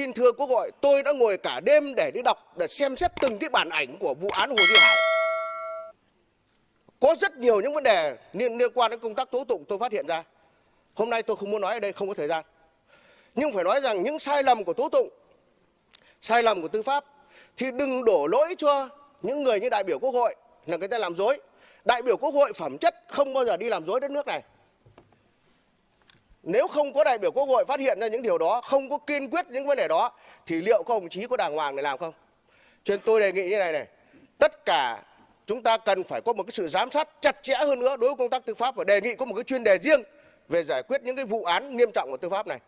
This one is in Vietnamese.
xin thưa Quốc hội, tôi đã ngồi cả đêm để đi đọc, để xem xét từng cái bản ảnh của vụ án Hồ Duy Hải. Có rất nhiều những vấn đề liên, liên quan đến công tác tố tụng tôi phát hiện ra. Hôm nay tôi không muốn nói ở đây, không có thời gian. Nhưng phải nói rằng những sai lầm của tố tụng, sai lầm của tư pháp thì đừng đổ lỗi cho những người như đại biểu Quốc hội là người ta làm dối. Đại biểu Quốc hội phẩm chất không bao giờ đi làm dối đất nước này. Nếu không có đại biểu Quốc hội phát hiện ra những điều đó, không có kiên quyết những vấn đề đó, thì liệu các đồng chí có đàng hoàng để làm không? Cho nên tôi đề nghị như này này, tất cả chúng ta cần phải có một cái sự giám sát chặt chẽ hơn nữa đối với công tác tư pháp và đề nghị có một cái chuyên đề riêng về giải quyết những cái vụ án nghiêm trọng của tư pháp này.